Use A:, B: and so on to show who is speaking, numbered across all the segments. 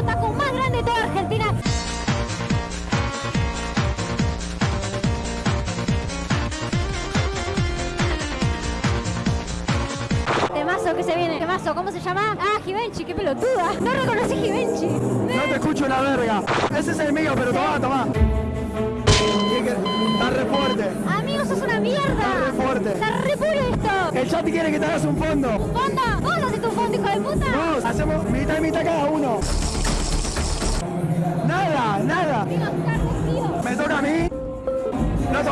A: otaku más grande de toda Argentina. Temazo que se viene. Temazo, ¿cómo se llama? Ah, Givenchy, qué pelotuda. No reconocí Givenchy.
B: No te escucho una verga. Ese es el mío, pero toma, toma. Está re fuerte.
A: Amigo, sos una mierda.
B: Está re fuerte.
A: Está re puro esto.
B: El chat quiere que te hagas un fondo.
A: ¿Un fondo? ¿Vos haces tu fondo, hijo de puta?
B: Vamos, hacemos mitad y mitad cada uno.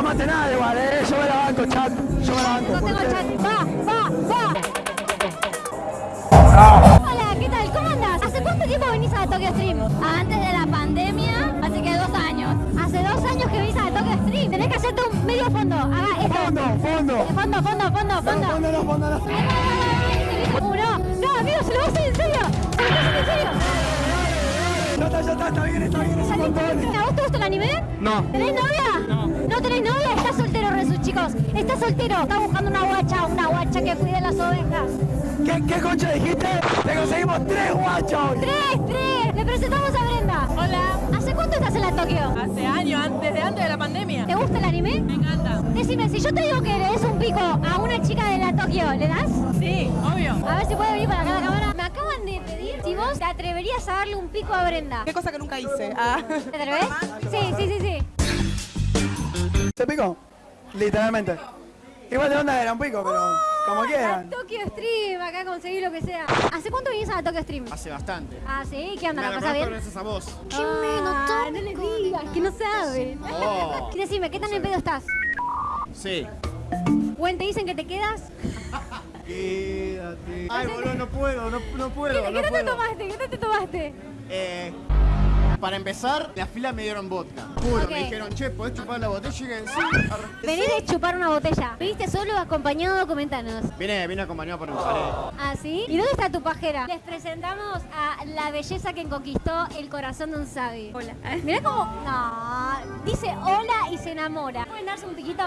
B: Tomaste nada igual, eh. Yo me la banco, chat. Yo me la banco.
A: No tengo chat. Va, va, va. Hola, ¿qué tal? ¿Cómo andás? ¿Hace cuánto tiempo venís a Tokyo Stream? Antes de la pandemia, así que dos años. Hace dos años que venís a Tokyo Stream. Tenés que hacerte un medio fondo. Haga esto.
B: Fondo, fondo.
A: Eh, Fondo, fondo, fondo,
B: No,
A: fondo.
B: fondo no, fondo no.
A: No, amigo, se lo vas a hacer en serio. Se lo vas a hacer en serio.
B: Está, ya está, está bien, está bien, es un montón.
A: ¿A vos te gusta el anime?
B: No.
A: ¿Tenés novia? No. ¿No tenés novia? Está soltero, Resu, chicos. Está soltero. Está buscando una guacha, una guacha que cuide las ovejas.
B: ¿Qué, qué concha dijiste? Te conseguimos tres guachos hoy.
A: ¡Tres, tres! Le presentamos a Brenda.
C: Hola,
A: ¿Hace cuánto estás en la Tokio?
C: hace años, antes de antes de la pandemia.
A: ¿Te gusta el anime?
C: Me encanta.
A: Decime, si yo te digo que le des un pico a una chica de la Tokio, ¿le das?
C: Sí, obvio.
A: A ver si puede venir para acá la cámara. Pedir si vos te atreverías a darle un pico a Brenda.
C: Qué cosa que nunca hice. Ah.
A: ¿Te atreves? Sí, sí, sí, sí.
B: ¿Se picó? Literalmente. Igual de onda era un pico, pero como
A: La
B: quieran.
A: Tokyo Stream, acá conseguí lo que sea. ¿Hace cuánto viniste a Tokyo Stream?
D: Hace bastante.
A: Ah, sí, ¿qué onda? ¿La
D: la
A: pasás bien?
D: gracias a vos.
A: Ah, no le digas, que no saben.
D: Oh.
A: Decime, ¿qué tan en pedo estás?
D: Sí.
A: ¿Buen te dicen que te quedas?
D: Quédate. Ay, boludo, no puedo, no, no puedo.
A: ¿Qué,
D: no
A: qué no te
D: puedo.
A: tomaste? ¿Qué no te tomaste?
D: Eh, para empezar, la fila me dieron vodka. Juro,
A: Ok.
D: me dijeron, che, ¿podés chupar la botella? Y dije, sí.
A: Venís de chupar una botella. ¿Viniste solo o acompañado? Comentanos.
D: Vine, vine acompañado por mi pareja.
A: ¿Ah, sí? ¿Y dónde está tu pajera? Les presentamos a la belleza que conquistó el corazón de un sabi. Hola. Mirá cómo... No, dice hola y se enamora. ¿Pueden darse un piquito?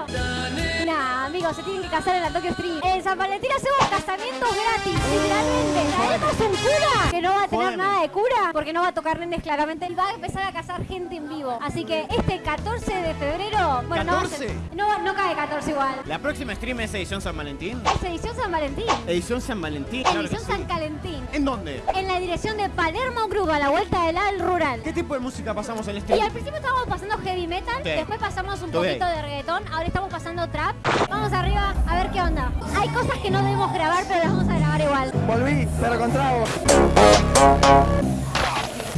A: Nah, amigos, se tienen que casar en la Tokyo Stream. En San Valentín hacemos casamientos gratis, literalmente. Traemos un cura que no va a tener nada de cura porque no va a tocar nenes claramente. Él va a empezar a casar gente en vivo. Así que este 14 de febrero... Bueno, no va a ser-
D: 14?
A: No, no cae 14 igual.
D: La próxima stream es edición San Valentín.
A: Es edición San Valentín.
D: Edición San Valentín. claro
A: Edición
D: sí.
A: San Calentín.
D: ¿En dónde?
A: En la dirección de Palermo Cruz, a la vuelta del al rural.
D: ¿Qué tipo de música pasamos en el
A: Y
D: stream?
A: al principio estábamos pasando heavy metal,
D: Sí.
A: después pasamos un poquito
D: ahí.
A: de reggaetón, ahora estamos pasando trap. Vamos arriba a ver qué onda. Hay cosas que no debemos grabar, pero las vamos a grabar igual.
B: Volví, pero con trago.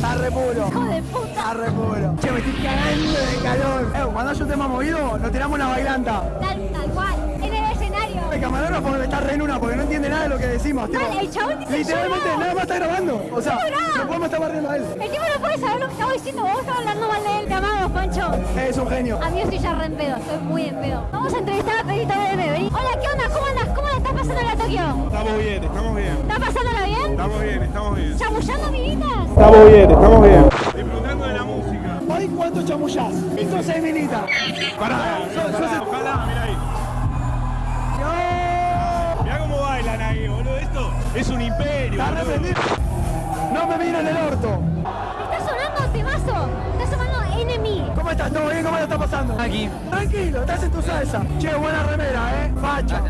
A: ¡Hijo de puta!
B: Está re puro. Che, me estoy cagando de calor. Eh, cuando haya un tema movido, nos tiramos una bailanta.
A: Tal, tal cual, en el escenario.
B: El camarógrafo está re en una porque no entiende nada de lo que decimos.
A: Vale, el chabón dice
B: literalmente nada más está grabando. O sea, no podemos estar barriendo a él.
A: El tipo no puede saber lo que estamos diciendo, vos estás hablando mal de él, te amamos, Pancho.
B: Es un genio.
A: Amigo, estoy ya re en pedo, estoy muy en pedo. Vamos a entrevistar a Pedrito vení. Hola, ¿qué onda? ¿Cómo andas?
E: Estamos bien, estamos bien,
A: ¿Estás pasándola bien?
E: estamos bien, estamos bien.
A: ¿Chamullando, amiguitas?
E: Estamos bien, estamos bien. Disfrutando de la música.
B: ¿Hoy cuánto chamullás? Esto es minita.
E: Pará, pará, ojalá, mira ahí. Mirá cómo bailan ahí, boludo. Esto es un imperio.
B: Está arrepentido. No me miren el orto.
A: Está sonando temazo. Está sonando Enemy.
B: ¿Cómo estás? ¿Todo bien? ¿Cómo te está pasando?
F: Aquí.
B: Tranquilo, estás en tu salsa. Che, buena remera, ¿eh? Facha.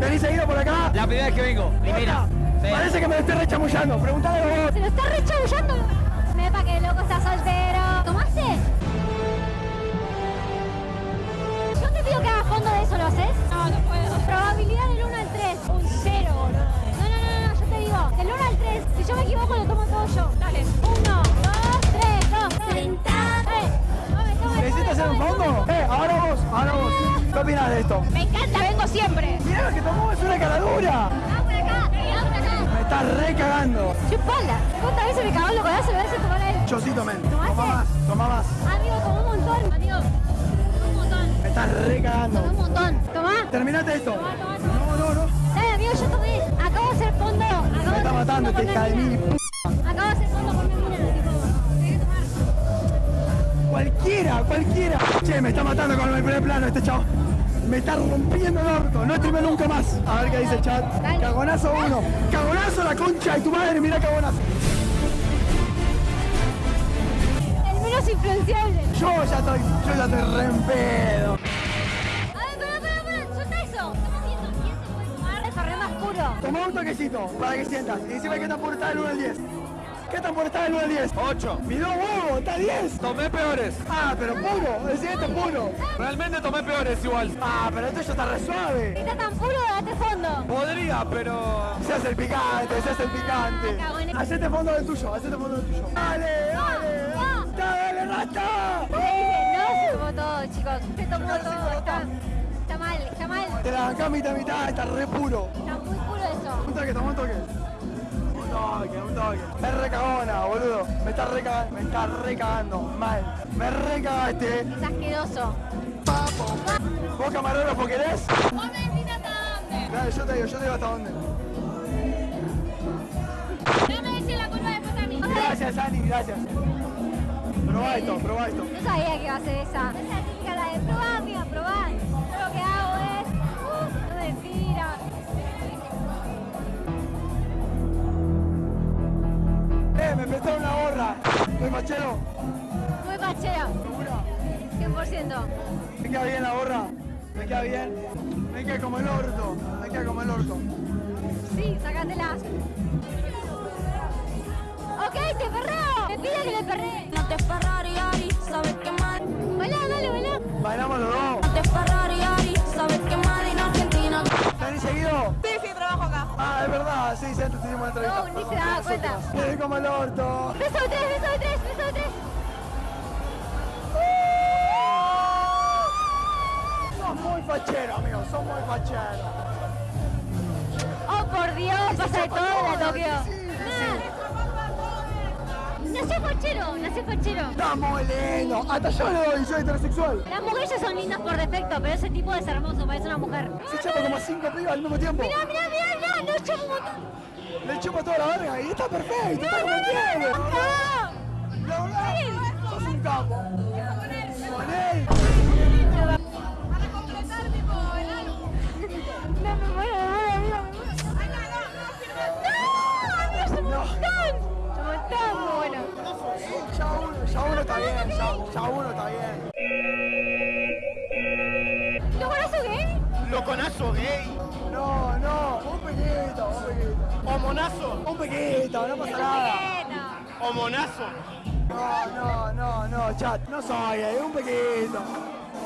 B: ¿Venís seguido por acá?
F: La primera vez que vengo, primera. Sí.
B: Parece que me lo estoy rechamullando. Preguntale vos.
A: Se lo está rechabullando. Mepa que el loco está soltero. ¿Tomaste? Yo te pido que hagas fondo de eso, ¿lo haces? No, no puedo. Probabilidad del 1 al 3. Un 0, boludo. No, no, no, no, yo te digo. Del 1 al 3. Si yo me equivoco, lo tomo todo yo. Dale. 1, 2, 3, 2. Sentate. Tome, tome,
B: ¿Necesitas hacer un fondo? Eh, ahora vos, ahora vos. ¿Qué opinas de esto?
A: Me encanta, vengo siempre.
B: Mirá lo que tomó, es una caradura.
A: Vamos por acá, vamos por acá.
B: Me estás re cagando.
A: Chupala. ¿Cuántas veces me cagó el voy a hacer tomar él.
B: Chocito, men.
A: ¿Tomaste?
B: Toma más, toma más.
A: Amigo, tomó un montón. Amigo, tomó un montón.
B: Me estás re cagando.
A: Tomó un montón. Tomá.
B: Terminate esto.
A: Tomá, tomá, tomá.
B: No, no, no.
A: Dale, amigo, yo tomé. Acabo de hacer fondo. Acabo
B: Me está matando de
A: una
B: mil.
A: Acabo de hacer fondo por mi mina. Tipo.
B: Cualquiera, cualquiera. Che, me está matando con el primer plano este chavo. Me está rompiendo el orto. No streame nunca más. A ver qué dice el chat.
A: Dale.
B: Cagonazo uno. Cagonazo la concha de tu madre. Mira cagonazo.
A: influenciable.
B: Yo ya estoy, yo ya estoy re en pedo.
A: El.
B: Toma un toquecito para que sientas. Y decime qué tan puro está del 1 al 10. ¿Qué tan puro está del 1 al 10?
E: 8.
B: Miró huevo, está 10.
E: Tomé peores.
B: Ah, pero puro, el siguiente es puro.
E: Realmente tomé peores igual.
B: Ah, pero esto ya está re
A: Si
B: suave.
A: está tan puro, date fondo.
E: Podría, pero...
B: Se hace el picante, se hace el picante.
A: Ah.
B: Hacete fondo del tuyo, hacete fondo del tuyo. Dale, dale.
A: Ah.
B: Dale, rata.
A: No se tomó todo, chicos. Se tomó todo. Está, está mal, está mal.
B: Te la bancás mitad a mitad, está re puro.
A: Está muy puro eso.
B: Un toque, toma un toque. Toque, un toque. Me re cagona, boludo. Me está re cagando, me está re cagando. Mal. Me re cagaste.
A: Es asqueroso.
B: ¿Vos camarógrafo querés?
A: Vos me decís hasta dónde.
B: Dale, yo te digo, yo te digo hasta dónde.
A: No me decís la culpa después a mí.
B: Gracias, Ani, gracias. Probá esto, probá esto.
A: No sabía que iba a ser esa.
B: Soy machero.
A: Muy pachera.
B: ¿Segura?
A: 100%.
B: ¿Me queda bien la gorra? ¿Me queda bien? Me queda como el orto. Me queda como el orto.
A: Sí, sacátela. Ok, te perreo. Me pide que le perree.
F: No te Ferrari, Ari, sabes que mal.
A: Bailá, dale, bailá.
B: Bailamos los dos. Es verdad, sí, sí, antes tuvimos una entrevista.
A: No, ni se daba cuenta.
B: Me quedé como el orto.
A: Beso de tres, beso de tres, beso de tres.
B: Sos muy fachero, amigo, sos muy fachero.
A: Oh, por Dios, pasa de todo en la Tokio.
B: Sí,
A: Nació fachero, nació fachero.
B: Está muy lindo. Hasta yo le doy, soy heterosexual.
A: Las mujeres son lindas por defecto, pero ese tipo es hermoso, parece una mujer.
B: Se chapa como cinco pibas al mismo tiempo.
A: Mirá, mirá, mirá, no un montón.
B: Le chupa toda la verga y está perfecto, está.
A: ¡No!
B: Sos un capo.
C: Completar, tipo, el álbum.
A: No, me muero, me muero, amigo, me muero. ¡No! ¡Es un
B: No.
A: montón! ¡Es un montón, muy bueno.
B: Ya uno, ya uno está bien, ya, ya uno está bien.
A: Gay.
B: No, no, un pequeñito, un pequeñito.
D: O monazo.
B: Un pequeñito, no pasa nada.
D: O monazo.
B: No, no, no, no, chat, no soy gay, un pequeñito.